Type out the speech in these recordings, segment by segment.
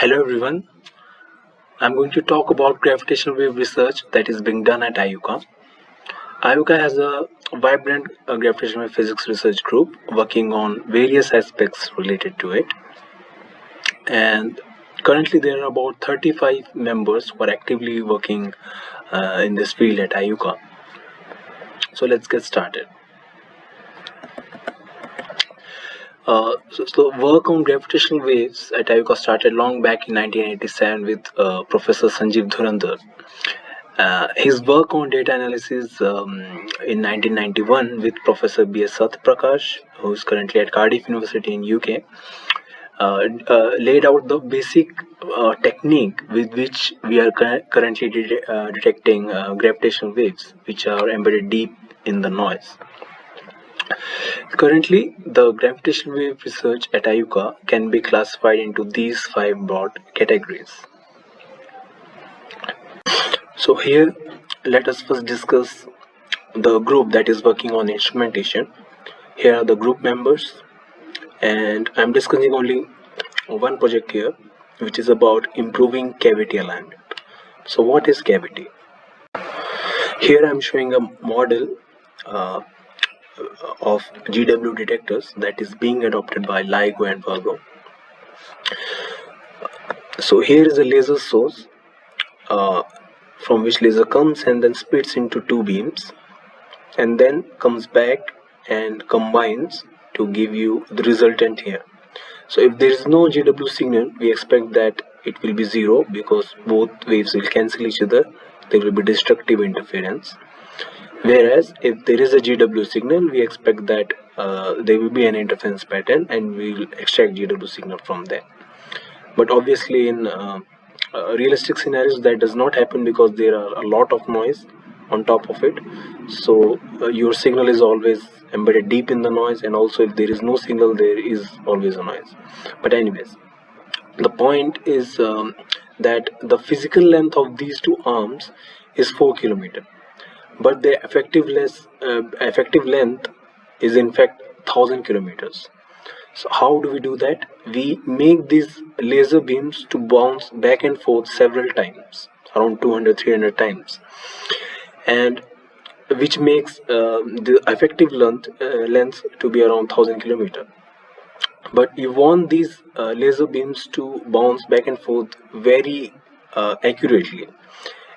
Hello everyone, I'm going to talk about gravitational wave research that is being done at IUCAA. IUCAA has a vibrant uh, gravitational wave physics research group working on various aspects related to it. And currently there are about 35 members who are actively working uh, in this field at IUCAA. So let's get started. Uh, so, so, work on gravitational waves at IUCAA started long back in 1987 with uh, Professor Sanjeev Dhurandhar. Uh, his work on data analysis um, in 1991 with Professor B.S. Sathyaprakash, who is currently at Cardiff University in UK, uh, uh, laid out the basic uh, technique with which we are currently de detecting gravitational waves, which are embedded deep in the noise. Currently, the gravitational wave research at IUCAA can be classified into these five broad categories. So here, let us first discuss the group that is working on instrumentation. Here are the group members and I'm discussing only one project here which is about improving cavity alignment. So what is cavity? Here I'm showing a model uh, of GW detectors that is being adopted by LIGO and Virgo. So here is a laser source uh, from which laser comes and then splits into two beams and then comes back and combines to give you the resultant here. So if there is no GW signal, we expect that it will be zero because both waves will cancel each other. There will be destructive interference whereas if there is a GW signal we expect that uh, there will be an interference pattern and we will extract GW signal from there. But obviously in uh, uh, realistic scenarios that does not happen because there are a lot of noise on top of it. So uh, your signal is always embedded deep in the noise and also if there is no signal there is always a noise. But anyways the point is um, that the physical length of these two arms is 4 kilometer but the effective, less, uh, effective length is in fact 1000 kilometers. So how do we do that? We make these laser beams to bounce back and forth several times around 200 300 times. And which makes uh, the effective length uh, length to be around 1000 kilometer. But you want these uh, laser beams to bounce back and forth very uh, accurately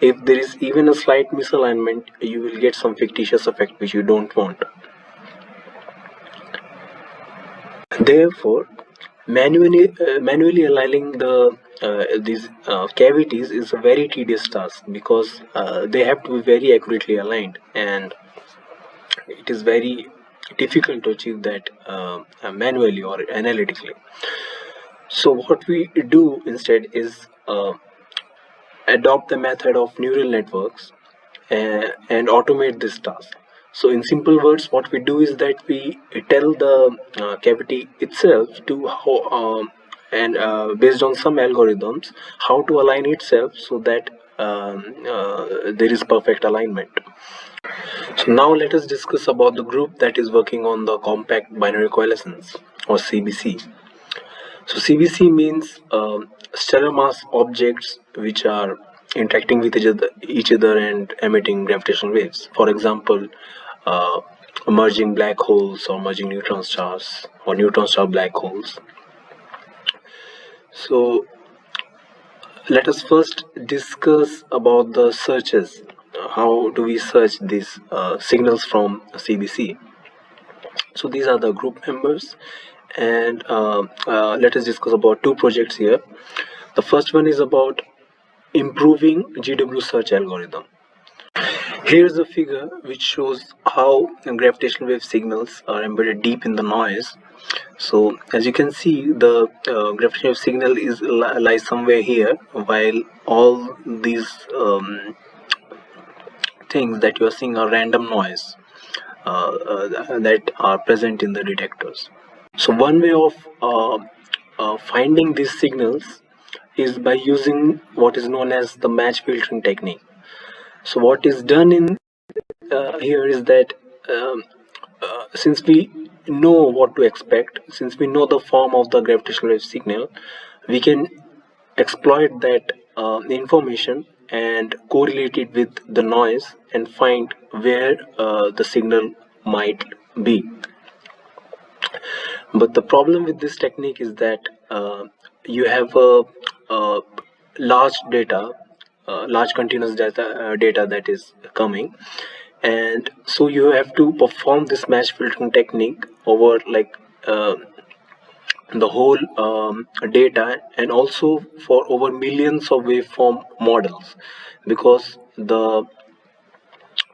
if there is even a slight misalignment you will get some fictitious effect which you don't want. Therefore manually uh, manually aligning the uh, these uh, cavities is a very tedious task because uh, they have to be very accurately aligned and it is very difficult to achieve that uh, manually or analytically. So what we do instead is uh, adopt the method of neural networks uh, and automate this task. So in simple words what we do is that we tell the uh, cavity itself to how um, and uh, based on some algorithms how to align itself so that um, uh, there is perfect alignment. So now let us discuss about the group that is working on the compact binary coalescence or CBC so CBC means um, stellar mass objects which are interacting with each other, each other and emitting gravitational waves. For example, uh, merging black holes or merging neutron stars or neutron star black holes. So let us first discuss about the searches. How do we search these uh, signals from CBC? So these are the group members and uh, uh, let us discuss about two projects here. The first one is about improving GW search algorithm. Here's a figure which shows how gravitational wave signals are embedded deep in the noise. So as you can see the uh, gravitational wave signal is lies somewhere here while all these um, things that you are seeing are random noise uh, uh, that are present in the detectors so one way of uh, uh, finding these signals is by using what is known as the match filtering technique. So what is done in uh, here is that um, uh, since we know what to expect, since we know the form of the gravitational wave signal, we can exploit that uh, information and correlate it with the noise and find where uh, the signal might be but the problem with this technique is that uh, you have a, a large data uh, large continuous data uh, data that is coming. And so you have to perform this match filtering technique over like uh, the whole um, data and also for over millions of waveform models. Because the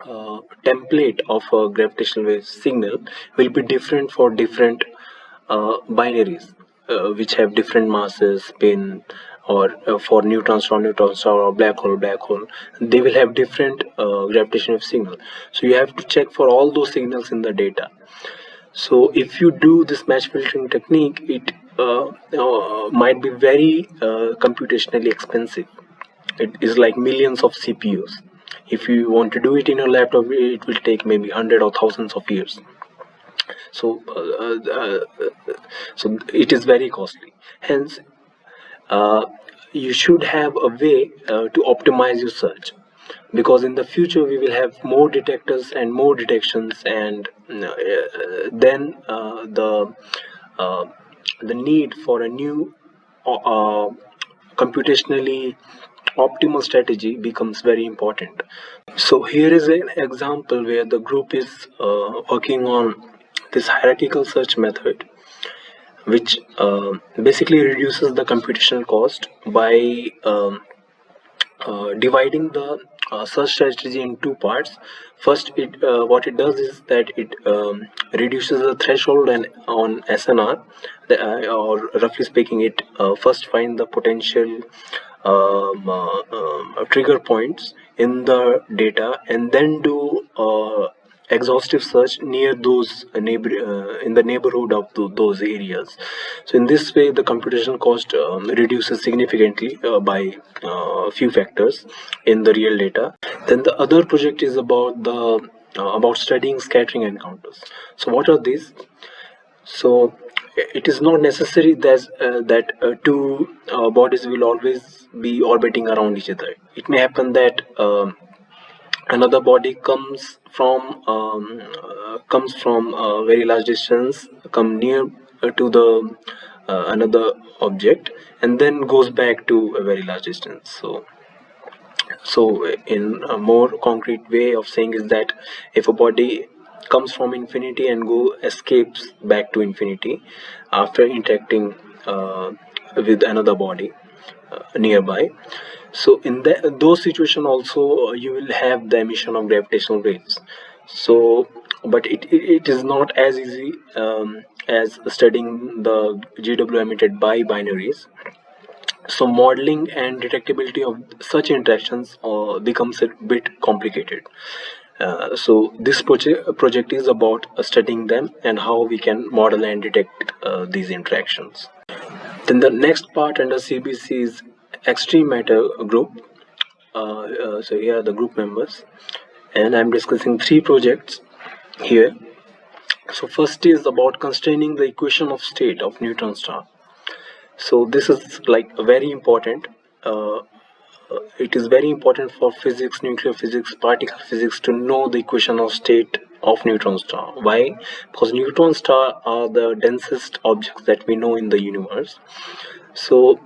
uh, template of a gravitational wave signal will be different for different binaries uh, which have different masses spin or uh, for neutron star neutron star or black hole black hole they will have different uh, gravitational signal. So you have to check for all those signals in the data. So if you do this match filtering technique it uh, uh, might be very uh, computationally expensive. It is like millions of cpus if you want to do it in your laptop it will take maybe hundred or thousands of years so uh, uh, so it is very costly. Hence uh, you should have a way uh, to optimize your search. Because in the future we will have more detectors and more detections and uh, then uh, the the need for a new computationally optimal strategy becomes very important. So here is an example where the group is uh, working on this hierarchical search method which uh, basically reduces the computational cost by um, uh, dividing the uh, search strategy in two parts. First it uh, what it does is that it um, reduces the threshold and on snr the, uh, or roughly speaking it uh, first find the potential um, um, trigger points in the data and then do exhaustive search near those neighbor uh, in the neighborhood of the, those areas. So in this way the computational cost um, reduces significantly uh, by a uh, few factors in the real data. Then the other project is about the uh, about studying scattering encounters. So what are these? So it is not necessary that uh, that uh, two bodies will always be orbiting around each other. It may happen that um, another body comes from um, uh, comes from a very large distance come near uh, to the uh, another object and then goes back to a very large distance. So so in a more concrete way of saying is that if a body comes from infinity and go escapes back to infinity after interacting uh, with another body nearby. So in that those situations also uh, you will have the emission of gravitational waves so but it, it, is not as easy um, as studying the GW emitted by binaries. So modeling and detectability of such interactions uh, becomes a bit complicated. Uh, so this project project is about studying them and how we can model and detect uh, these interactions then the next part under CBC is extreme matter group. Uh, uh, so here are the group members. And I'm discussing three projects here. So first is about constraining the equation of state of neutron star. So this is like very important. Uh, uh, it is very important for physics nuclear physics particle physics to know the equation of state of neutron star. Why? Because neutron star are the densest objects that we know in the universe. So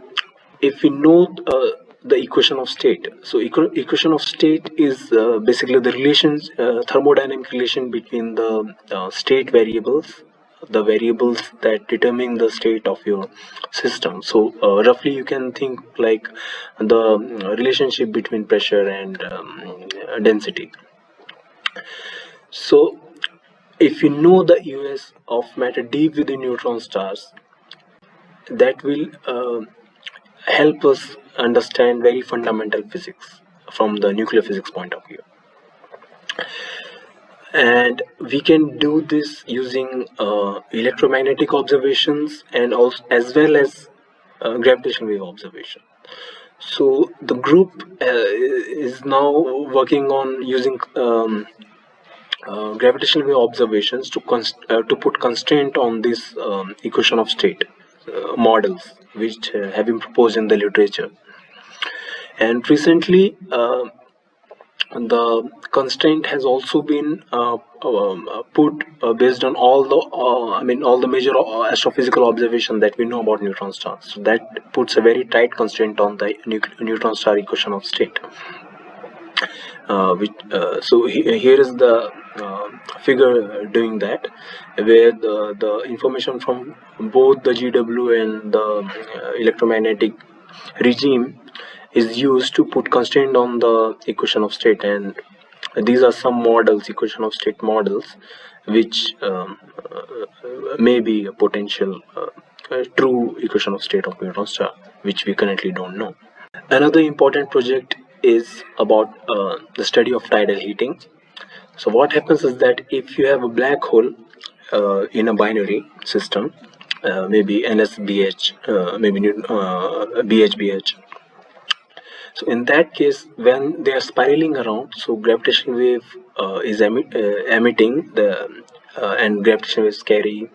if we know uh, the equation of state so equ equation of state is uh, basically the relations uh, thermodynamic relation between the uh, state variables the variables that determine the state of your system. So uh, roughly you can think like the uh, relationship between pressure and um, density so if you know the us of matter deep within neutron stars that will help us understand very fundamental physics from the nuclear physics point of view. And we can do this using uh, electromagnetic observations and also as well as uh, gravitational wave observation. So the group uh, is now working on using um, uh, gravitational wave observations to uh, to put constraint on this um, equation of state uh, models which uh, have been proposed in the literature and recently uh, the constraint has also been uh, um, put based on all the I mean all the major astrophysical observation that we know about neutron stars. So that puts a very tight constraint on the neutron star equation of state. Uh, which, uh, so he, here is the figure doing that where the, the information from both the GW and the electromagnetic regime is used to put constraint on the equation of state. And these are some models equation of state models which um, uh, may be a potential uh, uh, true equation of state of neutron star which we currently don't know. Another important project is about uh, the study of tidal heating so what happens is that if you have a black hole uh, in a binary system uh, maybe NSBH, maybe BHBH so in that case when they are spiraling around so gravitational wave uh, is uh, emitting the uh, and gravitational waves carry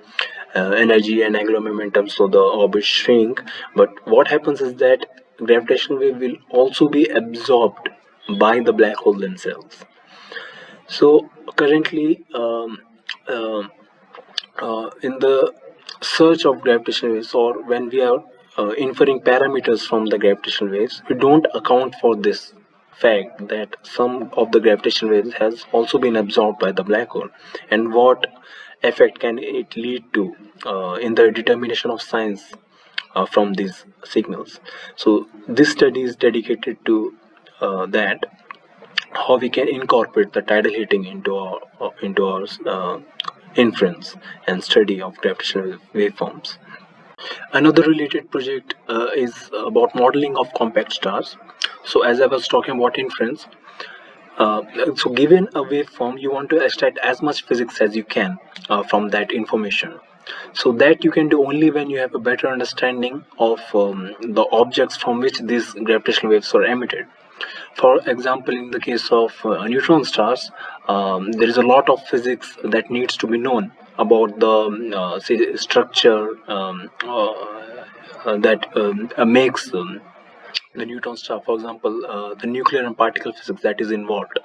uh, energy and angular momentum so the orbit shrink. But what happens is that gravitational wave will also be absorbed by the black hole themselves so currently um, um uh, in the search of gravitational waves or when we are uh, inferring parameters from the gravitational waves, we don't account for this fact that some of the gravitational waves has also been absorbed by the black hole and what effect can it lead to uh, in the determination of science uh, from these signals. So this study is dedicated to uh, that how we can incorporate the tidal heating into our into our uh, inference and study of gravitational waveforms Another related project uh, is about modeling of compact stars. So as I was talking about inference, uh, so given a waveform, you want to extract as much physics as you can uh, from that information. So that you can do only when you have a better understanding of um, the objects from which these gravitational waves are emitted. For example, in the case of uh, neutron stars, um, there is a lot of physics that needs to be known about the um, uh, say, structure um, uh, uh, that um, makes um, the neutron star for example the nuclear and particle physics that is involved.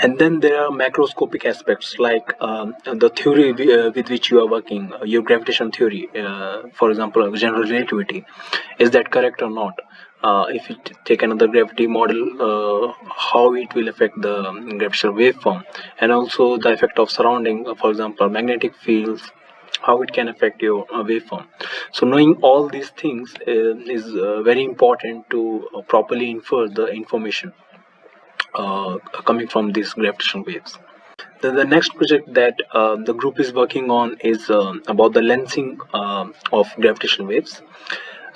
And then there are macroscopic aspects like um, the theory uh, with which you are working uh, your gravitation theory uh, for example general relativity. Is that correct or not uh, if you take another gravity model uh, how it will affect the gravitational waveform and also the effect of surrounding uh, for example magnetic fields how it can affect your uh, waveform. So knowing all these things uh, is uh, very important to properly infer the information coming from these gravitational waves. The, the next project that the group is working on is about the lensing of gravitational waves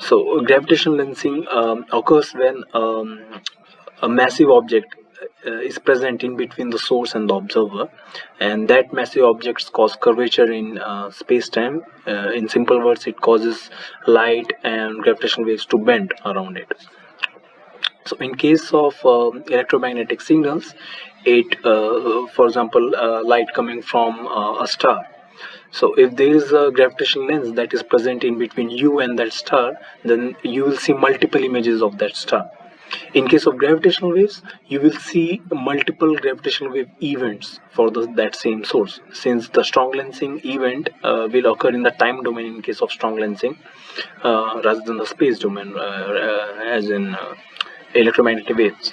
so gravitational lensing um, occurs when um, a massive object uh, is present in between the source and the observer. And that massive objects cause curvature in uh, space-time. Uh, in simple words it causes light and gravitational waves to bend around it. So in case of um, electromagnetic signals it uh, for example uh, light coming from uh, a star so if there is a gravitational lens that is present in between you and that star then you will see multiple images of that star. In case of gravitational waves you will see multiple gravitational wave events for the, that same source. Since the strong lensing event uh, will occur in the time domain in case of strong lensing uh, rather than the space domain uh, uh as in uh, electromagnetic waves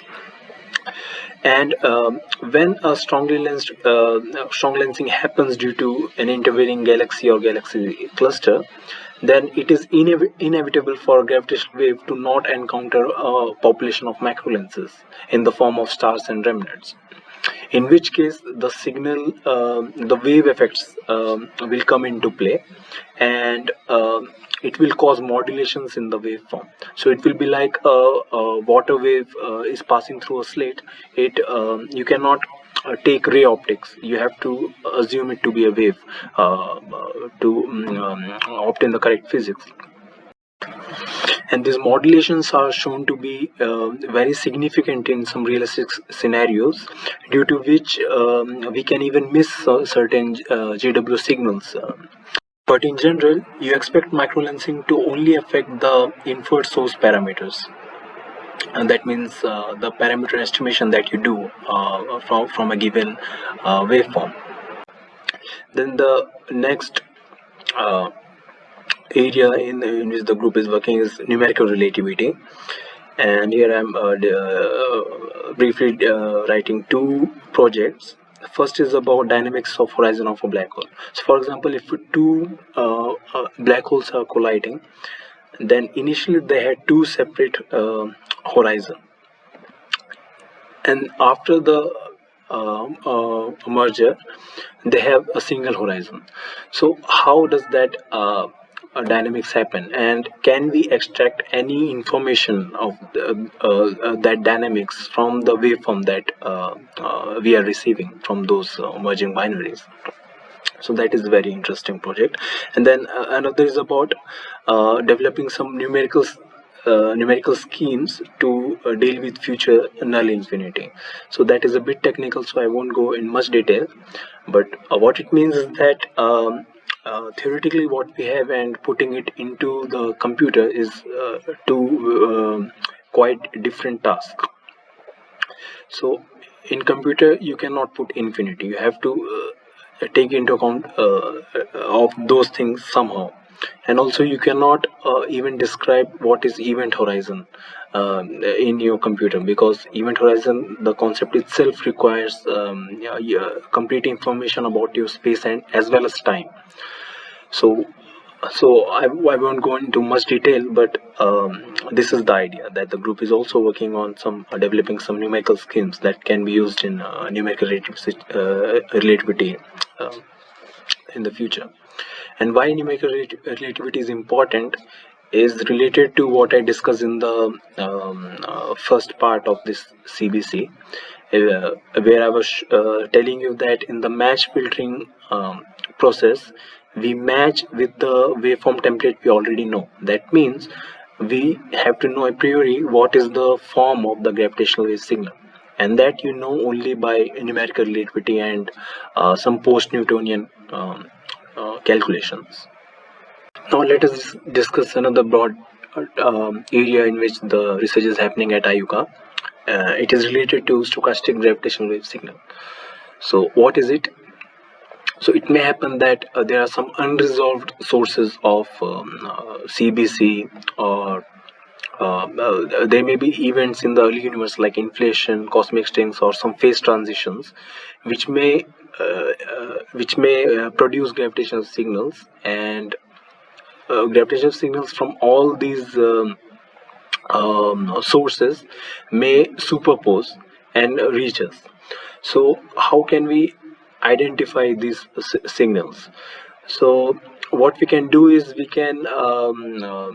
and um, when a strongly lensed uh, strong lensing happens due to an intervening galaxy or galaxy cluster then it is inev inevitable for a gravitational wave to not encounter a population of macro lenses in the form of stars and remnants in which case the signal uh, the wave effects um, will come into play and uh, it will cause modulations in the waveform. So it will be like a, a water wave uh, is passing through a slate. It um, you cannot uh, take ray optics. You have to assume it to be a wave uh, to um, obtain the correct physics and these modulations are shown to be uh, very significant in some realistic scenarios due to which um, we can even miss certain uh, GW signals but in general you expect microlensing to only affect the inferred source parameters. And that means uh, the parameter estimation that you do uh, from, from a given uh, waveform. Then the next uh, area in, in which the group is working is numerical relativity. And here I'm uh, uh, briefly writing two projects. First is about dynamics of horizon of a black hole. So for example if two uh, uh, black holes are colliding then initially they had two separate uh, horizon. And after the uh, uh, merger they have a single horizon. So how does that uh, uh, dynamics happen? And can we extract any information of the, uh, uh, that dynamics from the waveform that uh, uh, we are receiving from those uh, merging binaries? So that is a very interesting project. And then another is about developing some numerical numerical schemes to deal with future null infinity. So that is a bit technical so i won't go in much detail. But what it means is that um, uh, theoretically what we have and putting it into the computer is uh, two uh, quite different tasks so in computer you cannot put infinity. You have to uh, take into account uh, of those things somehow. And also you cannot uh, even describe what is event horizon uh, in your computer because event horizon the concept itself requires um, yeah, yeah, complete information about your space and as well as time. So so I, I won't go into much detail but um, this is the idea that the group is also working on some uh, developing some numerical schemes that can be used in uh, numerical relativity, uh, relativity uh, in the future. And why numerical relativity is important is related to what I discussed in the um, uh, first part of this CBC uh, where I was uh, telling you that in the match filtering um, process we match with the waveform template we already know that means we have to know a priori what is the form of the gravitational wave signal and that you know only by numerical relativity and uh, some post-Newtonian um, uh, calculations. Now let us discuss another broad um, area in which the research is happening at IUCAA. Uh, it is related to stochastic gravitational wave signal. So what is it? so it may happen that uh, there are some unresolved sources of um, uh, CBC or uh, uh, there may be events in the early universe like inflation, cosmic strings or some phase transitions which may uh, uh, which may produce gravitational signals and gravitational signals from all these um, um, sources may superpose and reach us. So how can we identify these signals? So what we can do is we can um, uh,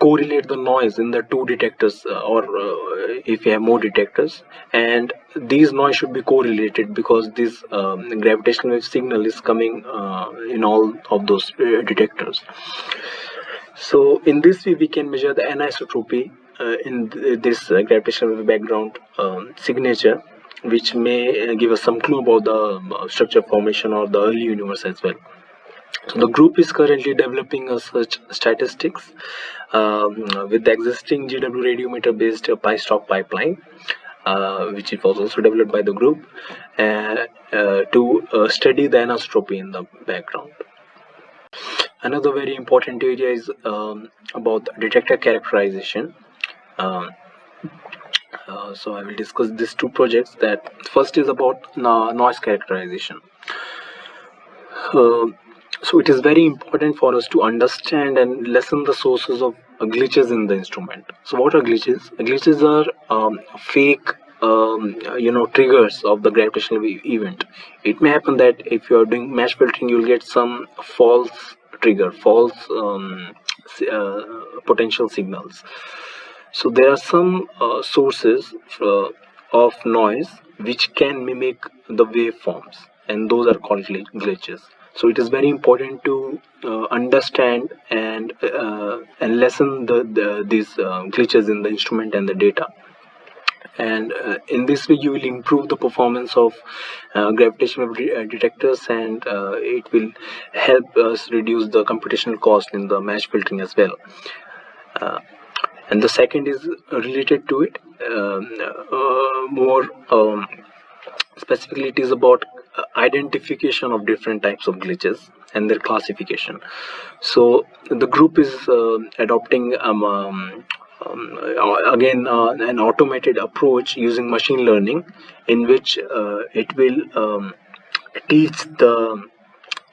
correlate the noise in the two detectors uh, or uh, if you have more detectors and these noise should be correlated because this um, gravitational wave signal is coming uh, in all of those uh, detectors so in this way we can measure the anisotropy uh, in th this gravitational wave background um, signature which may give us some clue about the structure formation or the early universe as well. The group is currently developing a search statistics um, with the existing GW radiometer based PyStoch pipeline uh, which was also developed by the group uh, uh, to uh, study the anisotropy in the background. Another very important area is um, about detector characterization. Um, uh, so I will discuss these two projects that first is about noise characterization uh, so it is very important for us to understand and lessen the sources of glitches in the instrument. So what are glitches? Glitches are um, fake um, you know triggers of the gravitational event. It may happen that if you are doing match filtering you'll get some false trigger false um, uh, potential signals. So there are some uh, sources uh, of noise which can mimic the waveforms and those are called glitches so it is very important to uh, understand and uh, and lessen the, the these uh, glitches in the instrument and the data. And uh, in this way you will improve the performance of uh, gravitational uh, detectors and uh, it will help us reduce the computational cost in the match filtering as well. Uh, and the second is related to it um, uh, more um, specifically it is about identification of different types of glitches and their classification. So the group is adopting um, um um, uh, again uh, an automated approach using machine learning in which uh, it will um, teach the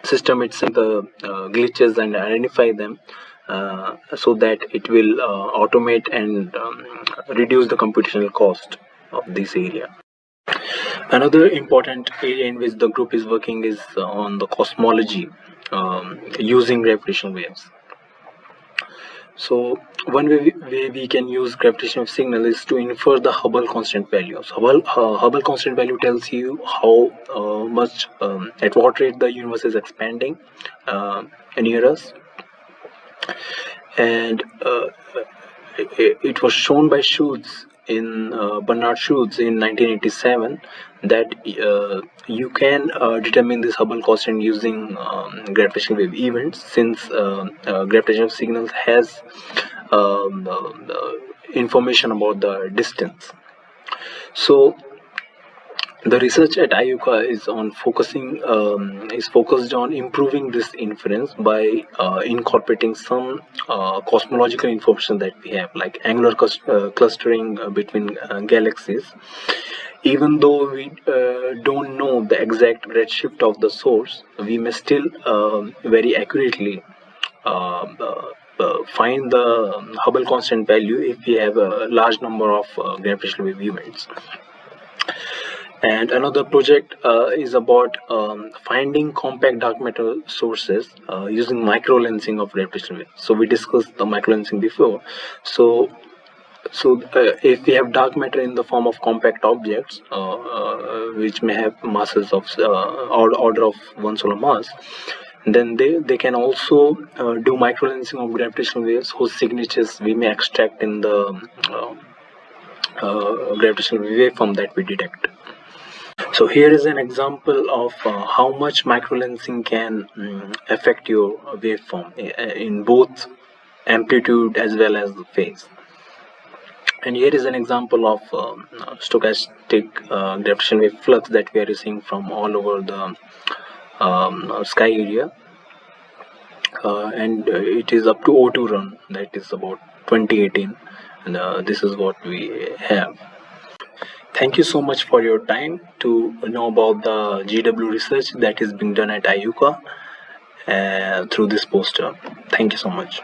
system itself the uh, glitches and identify them uh, so that it will uh, automate and um, reduce the computational cost of this area another important area in which the group is working is on the cosmology um, using gravitational waves so one way we, we can use gravitational signal is to infer the Hubble constant value. So Hubble, uh, Hubble constant value tells you how uh, much, um, at what rate the universe is expanding uh, near us. And uh, it, it, was shown by Schutz in uh, Bernard Schutz in 1987 that uh, you can uh, determine this Hubble constant using um, gravitational wave events since uh, uh gravitational signals has um, information about the distance. So the research at IUCAA is on focusing um, is focused on improving this inference by uh, incorporating some uh, cosmological information that we have like angular uh, clustering uh, between uh, galaxies. Even though we uh, don't know the exact redshift of the source we may still um, very accurately um, find the Hubble constant value if we have a large number of gravitational wave events and another project uh, is about um, finding compact dark matter sources uh, using microlensing of gravitational waves so we discussed the microlensing before. So so uh, if we have dark matter in the form of compact objects uh, uh, which may have masses of uh, order of one solar mass then they they can also do microlensing of gravitational waves whose signatures we may extract in the gravitational waveform that we detect so here is an example of uh, how much microlensing can um, affect your waveform uh, in both amplitude as well as the phase. And here is an example of um, stochastic uh, gravitational wave flux that we are seeing from all over the um, sky area. Uh, and uh, it is up to O2 run that is about 2018 and uh, this is what we have Thank you so much for your time to know about the GW research that is being done at IUCAA uh, through this poster. Thank you so much.